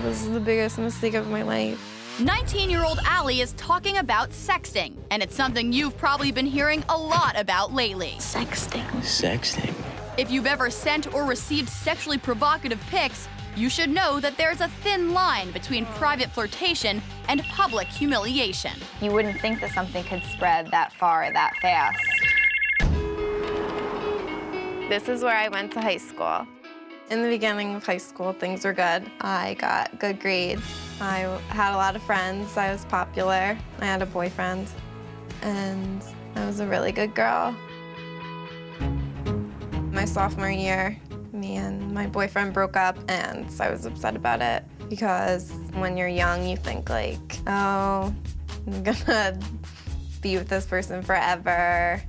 the biggest mistake of my life. 19-year-old Allie is talking about sexting, and it's something you've probably been hearing a lot about lately. Sexting. Sexting. If you've ever sent or received sexually provocative pics, you should know that there's a thin line between oh. private flirtation and public humiliation. You wouldn't think that something could spread that far that fast. This is where I went to high school. In the beginning of high school, things were good. I got good grades. I had a lot of friends. I was popular. I had a boyfriend. And I was a really good girl. My sophomore year, me and my boyfriend broke up, and I was upset about it because when you're young, you think like, oh, I'm gonna be with this person forever.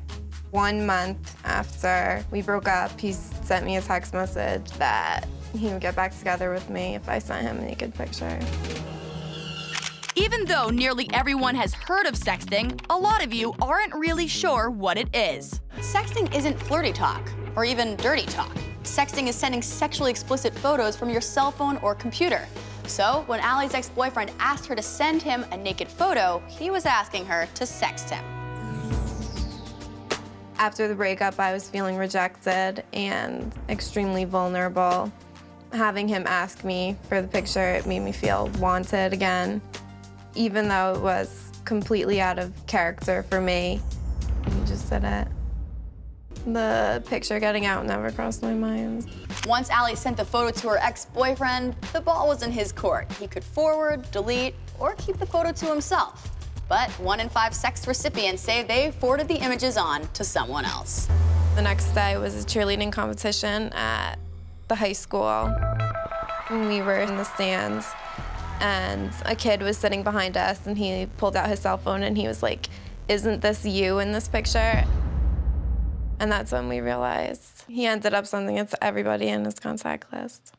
One month after we broke up, he sent me a text message that he would get back together with me if I sent him a naked picture. Even though nearly everyone has heard of sexting, a lot of you aren't really sure what it is. Sexting isn't flirty talk or even dirty talk. Sexting is sending sexually explicit photos from your cell phone or computer. So when Allie's ex-boyfriend asked her to send him a naked photo, he was asking her to sext him. After the breakup, I was feeling rejected and extremely vulnerable. Having him ask me for the picture, it made me feel wanted again. Even though it was completely out of character for me, he just did it. The picture getting out never crossed my mind. Once Allie sent the photo to her ex-boyfriend, the ball was in his court. He could forward, delete, or keep the photo to himself. But one in five sext recipients say they forwarded the images on to someone else. The next day was a cheerleading competition at the high school. We were in the stands, and a kid was sitting behind us, and he pulled out his cell phone, and he was like, isn't this you in this picture? And that's when we realized he ended up sending it to everybody in his contact list.